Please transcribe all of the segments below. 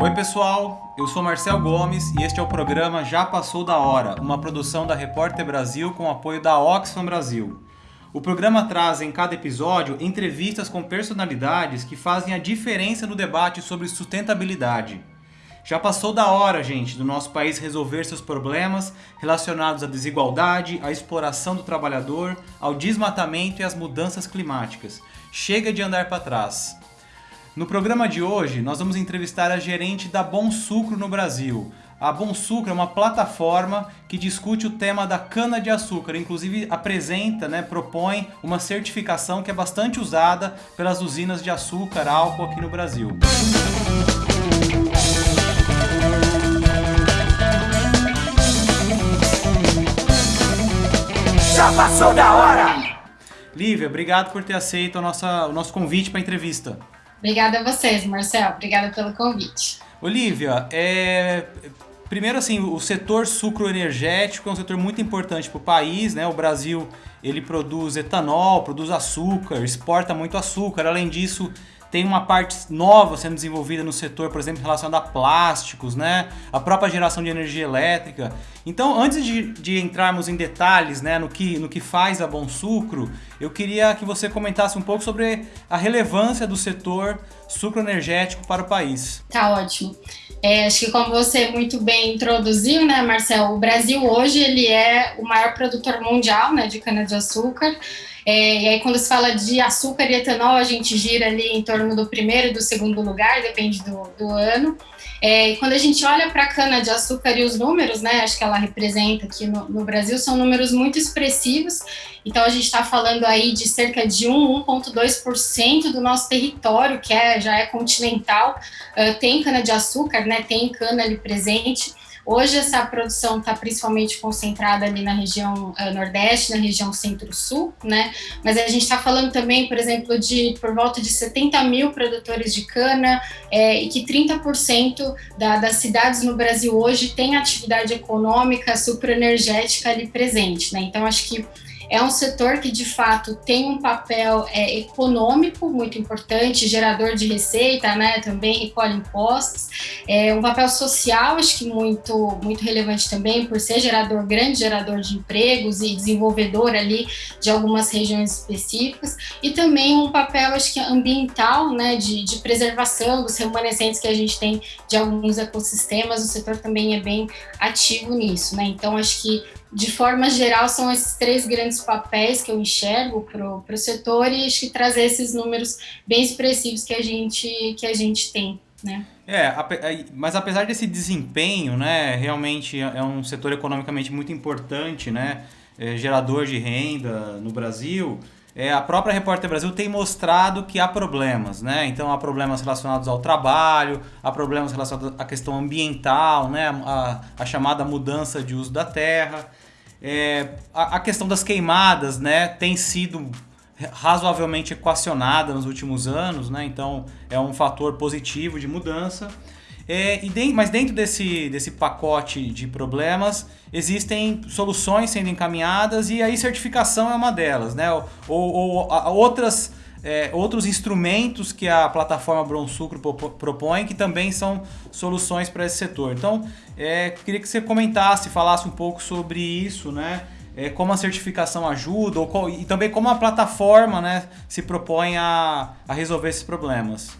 Oi pessoal, eu sou Marcel Gomes e este é o programa Já Passou da Hora, uma produção da Repórter Brasil com apoio da Oxfam Brasil. O programa traz em cada episódio entrevistas com personalidades que fazem a diferença no debate sobre sustentabilidade. Já passou da hora, gente, do nosso país resolver seus problemas relacionados à desigualdade, à exploração do trabalhador, ao desmatamento e às mudanças climáticas. Chega de andar para trás. No programa de hoje, nós vamos entrevistar a gerente da Bom Sucro no Brasil. A Bom Sucro é uma plataforma que discute o tema da cana-de-açúcar, inclusive apresenta, né, propõe uma certificação que é bastante usada pelas usinas de açúcar, álcool aqui no Brasil. Já passou da hora! Lívia, obrigado por ter aceito a nossa, o nosso convite para a entrevista. Obrigada a vocês, Marcel. Obrigada pelo convite. Olivia, é... primeiro assim, o setor sucroenergético é um setor muito importante para o país, né? O Brasil ele produz etanol, produz açúcar, exporta muito açúcar. Além disso, tem uma parte nova sendo desenvolvida no setor, por exemplo, relacionada a plásticos, né? A própria geração de energia elétrica. Então, antes de, de entrarmos em detalhes né, no, que, no que faz a Bom Sucro, eu queria que você comentasse um pouco sobre a relevância do setor sucroenergético para o país. Tá ótimo. É, acho que como você muito bem introduziu, né, Marcel, o Brasil hoje ele é o maior produtor mundial né, de cana-de-açúcar. É, e aí, quando se fala de açúcar e etanol, a gente gira ali em torno do primeiro e do segundo lugar, depende do, do ano. É, e quando a gente olha para a cana-de-açúcar e os números, né, acho que ela representa aqui no, no Brasil, são números muito expressivos. Então, a gente está falando aí de cerca de 1, 1,2% do nosso território, que é, já é continental, uh, tem cana-de-açúcar, né, tem cana ali presente. Hoje essa produção está principalmente concentrada ali na região uh, Nordeste, na região Centro-Sul, né? Mas a gente está falando também, por exemplo, de por volta de 70 mil produtores de cana é, e que 30% da, das cidades no Brasil hoje têm atividade econômica sucroenergética ali presente, né? Então acho que é um setor que, de fato, tem um papel é, econômico muito importante, gerador de receita, né, também recolhe impostos, é um papel social, acho que muito, muito relevante também, por ser gerador, grande gerador de empregos e desenvolvedor ali de algumas regiões específicas, e também um papel, acho que ambiental, né, de, de preservação dos remanescentes que a gente tem de alguns ecossistemas, o setor também é bem ativo nisso, né, então acho que de forma geral, são esses três grandes papéis que eu enxergo para o setor e acho que trazer esses números bem expressivos que a gente, que a gente tem. Né? É, mas apesar desse desempenho, né, realmente é um setor economicamente muito importante, né, é gerador de renda no Brasil, é, a própria Repórter Brasil tem mostrado que há problemas, né? Então há problemas relacionados ao trabalho, há problemas relacionados à questão ambiental, né? A, a chamada mudança de uso da terra. É, a, a, questão das queimadas, né? Tem sido razoavelmente equacionada nos últimos anos, né? Então é um fator positivo de mudança. É, de, mas dentro desse, desse pacote de problemas, existem soluções sendo encaminhadas e aí certificação é uma delas, né? Ou, ou outras, é, outros instrumentos que a plataforma Bronsucro propõe que também são soluções para esse setor. Então, é, queria que você comentasse, falasse um pouco sobre isso, né? É, como a certificação ajuda ou, e também como a plataforma né, se propõe a, a resolver esses problemas.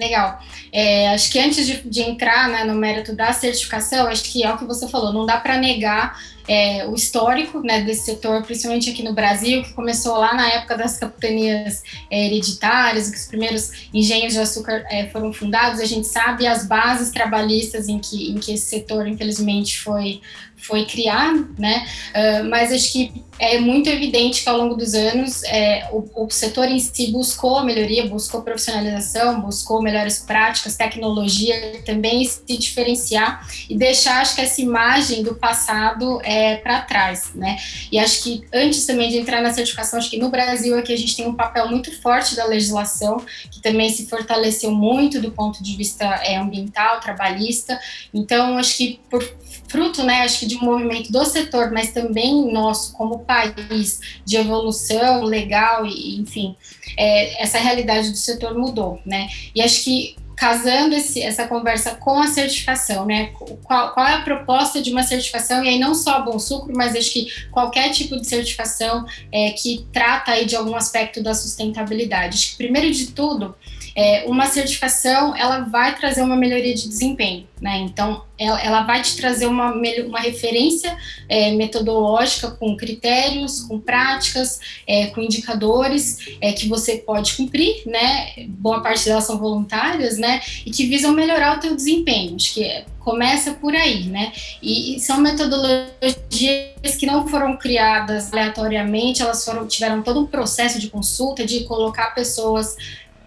Legal. É, acho que antes de, de entrar né, no mérito da certificação, acho que é o que você falou, não dá para negar é, o histórico né, desse setor, principalmente aqui no Brasil, que começou lá na época das capitanias é, hereditárias, que os primeiros engenhos de açúcar é, foram fundados, a gente sabe as bases trabalhistas em que, em que esse setor, infelizmente, foi, foi criado, né? Uh, mas acho que é muito evidente que ao longo dos anos é, o, o, setor em si buscou melhoria, buscou profissionalização, buscou melhores práticas, tecnologia, também se diferenciar e deixar, acho que essa imagem do passado é, para trás, né? E acho que antes também de entrar na certificação, acho que no Brasil aqui a gente tem um papel muito forte da legislação, que também se fortaleceu muito do ponto de vista é, ambiental, trabalhista. Então, acho que por fruto, né, acho que de um movimento do setor, mas também nosso como país de evolução legal e, enfim, é, essa realidade do setor mudou, né? E acho que casando esse, essa conversa com a certificação, né? Qual, qual, é a proposta de uma certificação? E aí não só Bom Sucro, mas acho que qualquer tipo de certificação é, que trata aí de algum aspecto da sustentabilidade. Acho que primeiro de tudo é, uma certificação ela vai trazer uma melhoria de desempenho, né? Então ela, ela vai te trazer uma, uma referência é, metodológica com critérios, com práticas, é, com indicadores é, que você pode cumprir, né? Boa parte delas são voluntárias, né? E que visam melhorar o teu desempenho. Acho que começa por aí, né? E, e, são metodologias que não foram criadas aleatoriamente, elas foram tiveram todo um processo de consulta, de colocar pessoas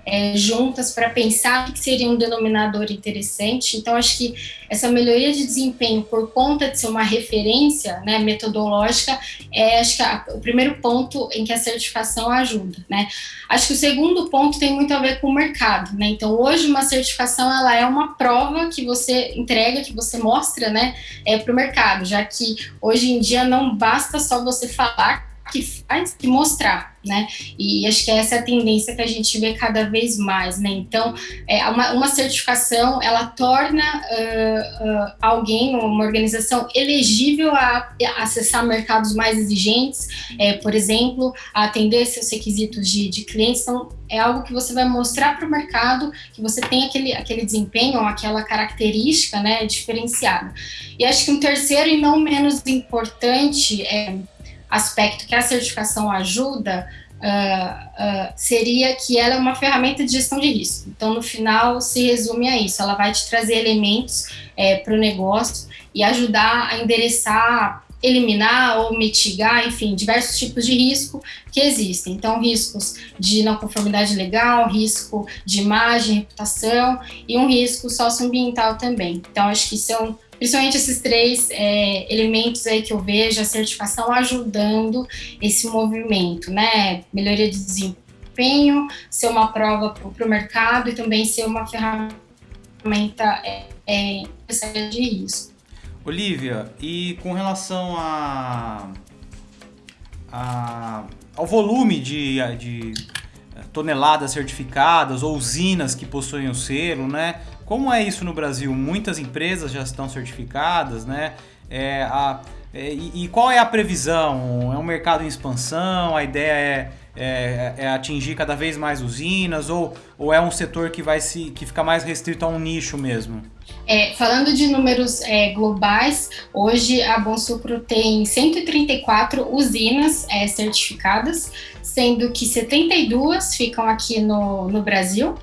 é, juntas para pensar o que seria um denominador interessante. Então, acho que essa melhoria de desempenho, por conta de ser uma referência né, metodológica, é acho que a, o primeiro ponto em que a certificação ajuda. Né? Acho que o segundo ponto tem muito a ver com o mercado. Né? Então, hoje, uma certificação ela é uma prova que você entrega, que você mostra né, é, para o mercado, já que hoje em dia não basta só você falar que faz e mostrar, né? E acho que essa é a tendência que a gente vê cada vez mais, né? Então, é, uma, uma certificação, ela torna uh, uh, alguém, uma organização, elegível a, a acessar mercados mais exigentes, é, por exemplo, a atender seus requisitos de, de clientes. Então, é algo que você vai mostrar para o mercado que você tem aquele, aquele desempenho, aquela característica, né, diferenciada. E acho que um terceiro e não menos importante é aspecto que a certificação ajuda uh, uh, seria que ela é uma ferramenta de gestão de risco. Então, no final, se resume a isso. Ela vai te trazer elementos é, para o negócio e ajudar a endereçar, eliminar ou mitigar, enfim, diversos tipos de risco que existem. Então, riscos de não conformidade legal, risco de imagem, reputação e um risco socioambiental também. Então, acho que são principalmente esses três é, elementos aí que eu vejo, a certificação ajudando esse movimento, né? Melhoria de desempenho, ser uma prova para o mercado e também ser uma ferramenta é, é, de risco. Olivia, e com relação a, a ao volume de, de toneladas certificadas ou usinas que possuem o selo, né? Como é isso no Brasil? Muitas empresas já estão certificadas, né? É, a, é, e, qual é a previsão? É um mercado em expansão? A ideia é, é, é, atingir cada vez mais usinas? Ou, ou é um setor que vai se que fica mais restrito a um nicho mesmo? É, falando de números é, globais, hoje a Bonsucro tem 134 usinas é, certificadas, sendo que 72 ficam aqui no, no Brasil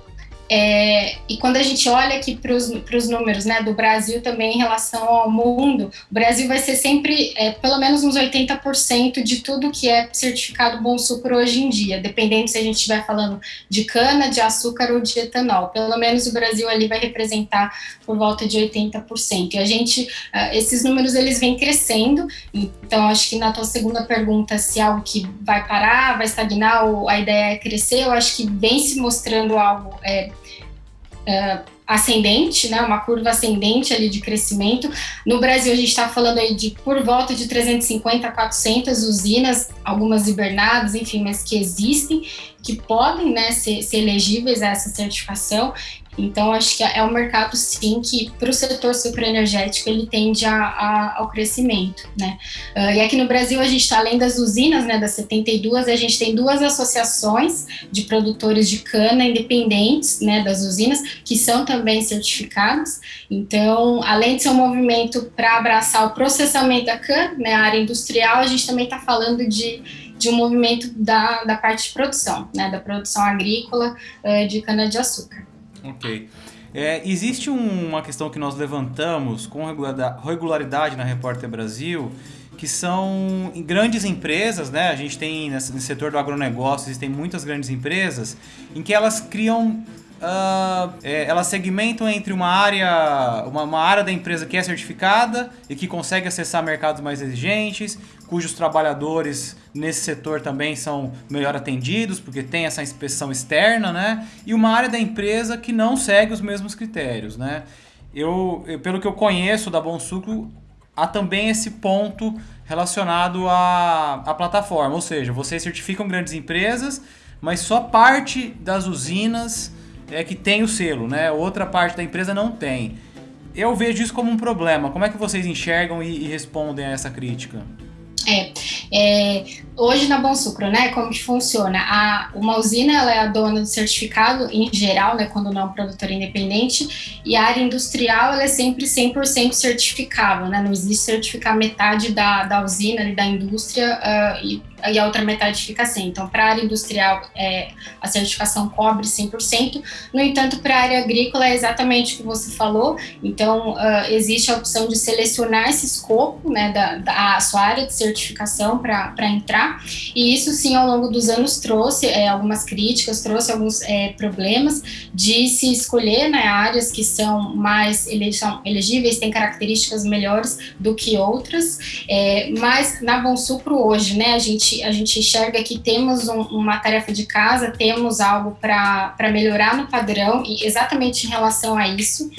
é, e quando a gente olha aqui para os números né, do Brasil também em relação ao mundo, o Brasil vai ser sempre é, pelo menos uns 80% de tudo que é certificado bom sucro hoje em dia, dependendo se a gente estiver falando de cana, de açúcar ou de etanol. Pelo menos o Brasil ali vai representar por volta de 80%. E a gente, uh, esses números eles vêm crescendo, então acho que na tua segunda pergunta, se algo que vai parar, vai estagnar ou a ideia é crescer, eu acho que vem se mostrando algo. É, uh, ascendente, né, uma curva ascendente ali de crescimento. No Brasil, a gente está falando aí de por volta de 350 a 400 usinas, algumas hibernadas, enfim, mas que existem, que podem né, ser, ser elegíveis a essa certificação. Então, acho que é um mercado, sim, que para o setor superenergético ele tende a, a, ao crescimento, né? Uh, e aqui no Brasil, a gente está, além das usinas, né, das 72, a gente tem duas associações de produtores de cana independentes, né, das usinas, que são também certificados. Então, além de ser um movimento para abraçar o processamento da cana, né, a área industrial, a gente também está falando de de um movimento da, da parte de produção, né, da produção agrícola uh, de cana-de-açúcar. Ok. É, existe uma questão que nós levantamos com regularidade na Repórter Brasil, que são grandes empresas, né? A gente tem nesse setor do agronegócio, existem muitas grandes empresas em que elas criam Uh, elas segmentam entre uma área, uma, uma, área da empresa que é certificada e que consegue acessar mercados mais exigentes, cujos trabalhadores nesse setor também são melhor atendidos, porque tem essa inspeção externa, né? E uma área da empresa que não segue os mesmos critérios, né? Eu, eu pelo que eu conheço da Bom Sucro, há também esse ponto relacionado à, à plataforma, ou seja, vocês certificam grandes empresas, mas só parte das usinas é que tem o selo, né? Outra parte da empresa não tem. Eu vejo isso como um problema. Como é que vocês enxergam e, e respondem a essa crítica? É, é, hoje na Bom Sucro, né, como que funciona? A, uma usina ela é a dona do certificado em geral, né, quando não é um produtor independente, e a área industrial ela é sempre 100% certificável, né, não existe certificar metade da, da usina e da indústria uh, e e a outra metade fica sem. Então, para a área industrial, é, a certificação cobre 100%. No entanto, para a área agrícola é exatamente o que você falou. Então, uh, existe a opção de selecionar esse escopo, né, da, da sua área de certificação para entrar. E isso, sim, ao longo dos anos trouxe é, algumas críticas, trouxe alguns é, problemas de se escolher né, áreas que são mais elegíveis, têm características melhores do que outras. É, mas na Bom Sucro hoje, né, a gente a gente enxerga que temos um, uma tarefa de casa, temos algo para melhorar no padrão, e exatamente em relação a isso.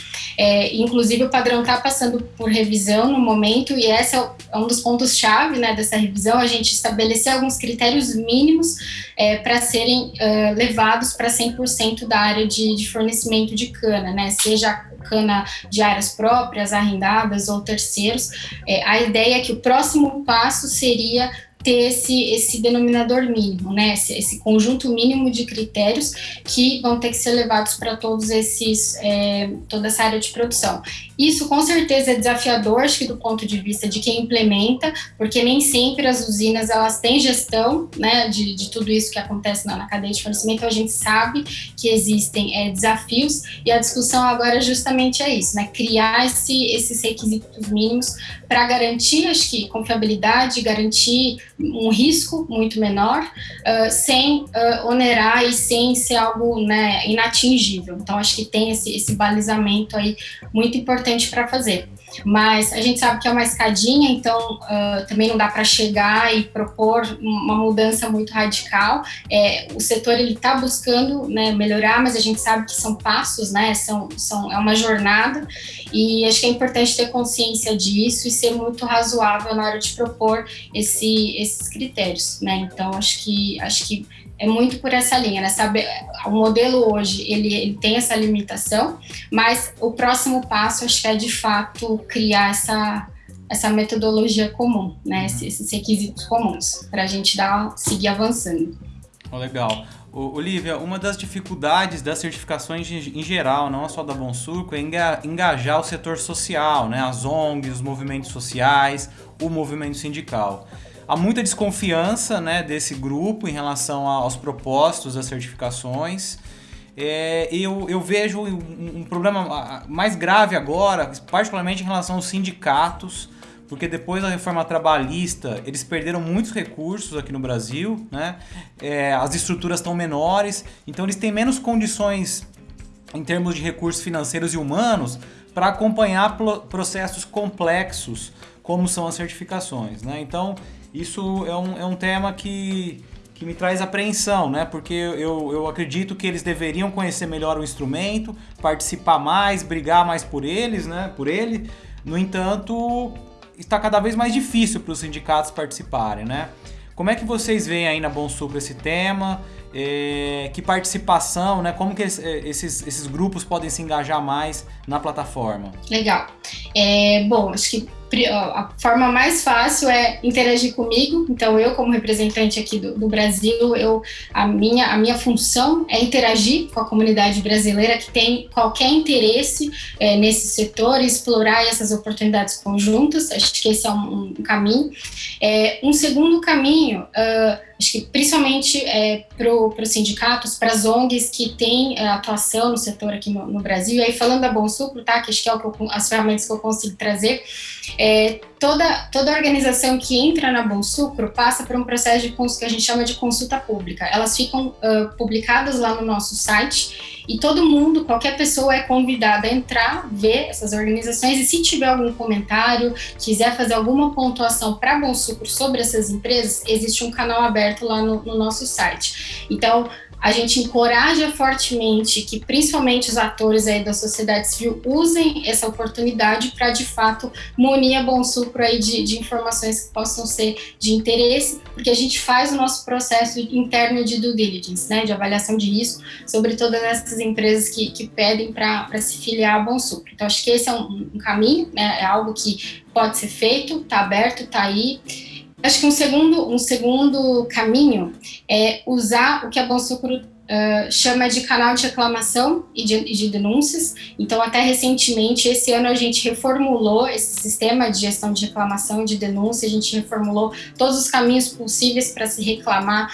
Inclusive, o padrão está passando por revisão no momento, e esse é, é um dos pontos-chave né, dessa revisão, a gente estabelecer alguns critérios mínimos é, para serem levados para 100% da área de, de fornecimento de cana, né, seja cana de áreas próprias, arrendadas ou terceiros. É, a ideia é que o próximo passo seria ter esse, esse denominador mínimo, né? Esse, esse, conjunto mínimo de critérios que vão ter que ser levados para todos esses, é, toda essa área de produção. Isso com certeza é desafiador, acho que do ponto de vista de quem implementa, porque nem sempre as usinas elas têm gestão, né, de, de tudo isso que acontece na, na cadeia de fornecimento. Então a gente sabe que existem é, desafios e a discussão agora justamente é isso, né? Criar esse, esses requisitos mínimos para garantir, acho que confiabilidade, garantir um risco muito menor, uh, sem uh, onerar e sem ser algo né, inatingível. Então, acho que tem esse, esse balizamento aí muito importante para fazer mas a gente sabe que é uma escadinha, então uh, também não dá para chegar e propor uma mudança muito radical. É, o setor ele está buscando né, melhorar, mas a gente sabe que são passos, né? São, são, é uma jornada e acho que é importante ter consciência disso e ser muito razoável na hora de propor esse, esses critérios, né? Então acho que acho que é muito por essa linha, né? Sabe, o modelo hoje ele, ele, tem essa limitação, mas o próximo passo acho que é de fato criar essa essa metodologia comum, né? Uhum. Esses, requisitos comuns para a gente dar seguir avançando. Oh, legal. Olivia, uma das dificuldades das certificações em geral, não só da Bom Suco, é engajar o setor social, né? as ONGs, os movimentos sociais, o movimento sindical há muita desconfiança né, desse grupo em relação aos propósitos das certificações. É, eu, eu vejo um, um, problema mais grave agora, particularmente em relação aos sindicatos, porque depois da reforma trabalhista eles perderam muitos recursos aqui no Brasil, né? É, as estruturas estão menores, então eles têm menos condições em termos de recursos financeiros e humanos para acompanhar processos complexos como são as certificações. Né? Então, isso é um, é um tema que, que me traz apreensão, né? Porque eu, eu acredito que eles deveriam conhecer melhor o instrumento, participar mais, brigar mais por eles, né? Por ele. No entanto, está cada vez mais difícil para os sindicatos participarem, né? Como é que vocês veem aí na Bom Sucro esse tema? É, que participação, né? Como que esses, esses grupos podem se engajar mais na plataforma? Legal. É, bom, acho que a forma mais fácil é interagir comigo. Então, eu, como representante aqui do, do, Brasil, eu, a, minha, a minha função é interagir com a comunidade brasileira que tem qualquer interesse é, nesse setor e explorar essas oportunidades conjuntas. Acho que esse é um, um caminho. É, um segundo caminho. Uh, acho que principalmente é, para os sindicatos, para as ONGs que têm é, atuação no setor aqui no, no, Brasil, e aí falando da Bom Sucro, tá, que acho que é o que eu, as ferramentas que eu consigo trazer, é, toda, toda organização que entra na Bom Sucro passa por um processo de que a gente chama de consulta pública. Elas ficam uh, publicadas lá no nosso site e todo mundo, qualquer pessoa é convidada a entrar, ver essas organizações e se tiver algum comentário, quiser fazer alguma pontuação para Bom Sucro sobre essas empresas, existe um canal aberto lá no, no nosso site. Então, a gente encoraja fortemente que principalmente os atores aí da sociedade civil usem essa oportunidade para de fato munir a Bom Sucro aí de, de, informações que possam ser de interesse, porque a gente faz o nosso processo interno de due diligence, né, de avaliação de risco sobre todas essas empresas que, que pedem para se filiar a Bom Sucro. Então acho que esse é um, um caminho, né, é algo que pode ser feito, está aberto, está aí. Acho que um segundo, um segundo caminho é usar o que a Bom Sucro uh, chama de canal de reclamação e de, de, denúncias. Então, até recentemente, esse ano a gente reformulou esse sistema de gestão de reclamação e de denúncia, a gente reformulou todos os caminhos possíveis para se reclamar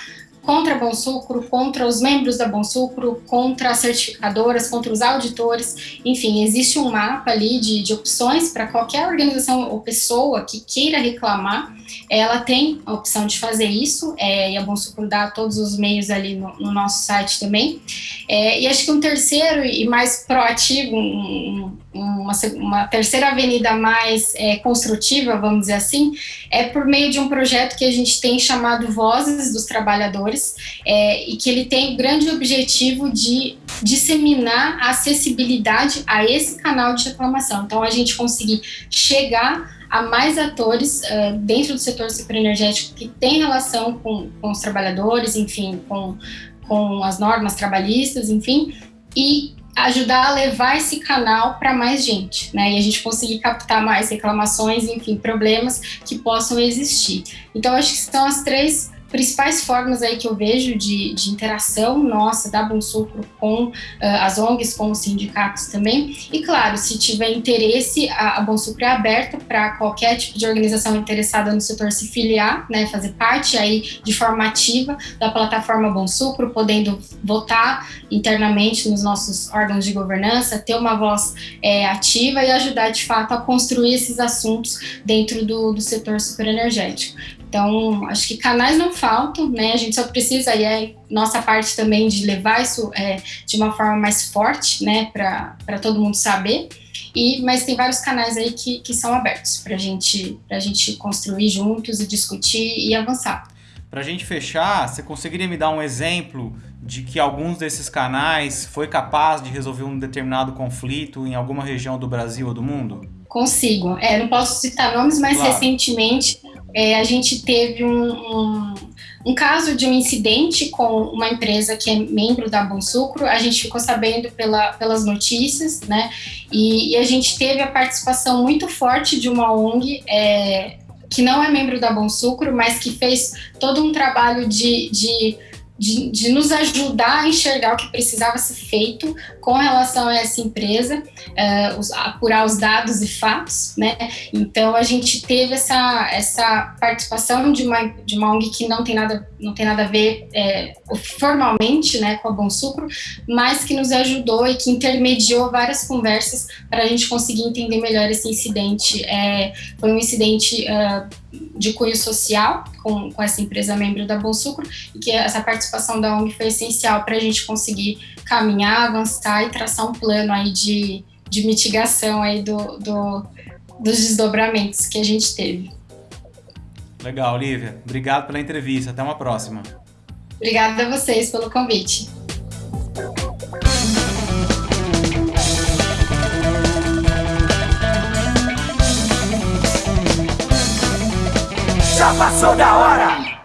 contra a Bom Sucro, contra os membros da Bom Sucro, contra as certificadoras, contra os auditores, enfim, existe um mapa ali de, de opções para qualquer organização ou pessoa que queira reclamar, ela tem a opção de fazer isso, é, e a Bom Sucro dá todos os meios ali no, no nosso site também. É, e acho que um terceiro e mais proativo, um, uma, uma, terceira avenida mais é, construtiva, vamos dizer assim, é por meio de um projeto que a gente tem chamado Vozes dos Trabalhadores, é, e que ele tem o grande objetivo de disseminar a acessibilidade a esse canal de reclamação. Então, a gente conseguir chegar a mais atores uh, dentro do setor superenergético que tem relação com, com os trabalhadores, enfim, com, com as normas trabalhistas, enfim, e ajudar a levar esse canal para mais gente, né? E a gente conseguir captar mais reclamações, enfim, problemas que possam existir. Então, acho que são as três principais formas aí que eu vejo de, de interação nossa da Bom Sucro com uh, as ONGs, com os sindicatos também. E claro, se tiver interesse, a, a Bom Sucro é aberta para qualquer tipo de organização interessada no setor se filiar, né, fazer parte aí de forma ativa da plataforma Bom Sucro, podendo votar internamente nos nossos órgãos de governança, ter uma voz é, ativa e ajudar de fato a construir esses assuntos dentro do, do setor superenergético. Então, acho que canais não faltam, né? A gente só precisa, e é nossa parte também de levar isso é, de uma forma mais forte, né, para todo mundo saber. E, mas tem vários canais aí que, que são abertos para gente, a gente construir juntos e discutir e avançar. Para a gente fechar, você conseguiria me dar um exemplo de que alguns desses canais foi capaz de resolver um determinado conflito em alguma região do Brasil ou do mundo? Consigo. É, não posso citar nomes, mas claro. recentemente é, a gente teve um, um, um, caso de um incidente com uma empresa que é membro da Bom Sucro, a gente ficou sabendo pela, pelas notícias, né, e, e, a gente teve a participação muito forte de uma ONG é, que não é membro da Bom Sucro, mas que fez todo um trabalho de, de de, de, nos ajudar a enxergar o que precisava ser feito com relação a essa empresa, uh, os, apurar os dados e fatos, né? Então a gente teve essa, essa participação de uma, de uma ONG que não tem nada, não tem nada a ver é, formalmente né, com a Bom Sucro, mas que nos ajudou e que intermediou várias conversas para a gente conseguir entender melhor esse incidente. É, foi um incidente. Uh, de cunho social com, com essa empresa membro da Bom Sucro e que essa participação da ONG foi essencial para a gente conseguir caminhar, avançar e traçar um plano aí de, de mitigação aí do, do, dos desdobramentos que a gente teve. Legal, Olivia. Obrigado pela entrevista. Até uma próxima. Obrigada a vocês pelo convite. Já passou da hora!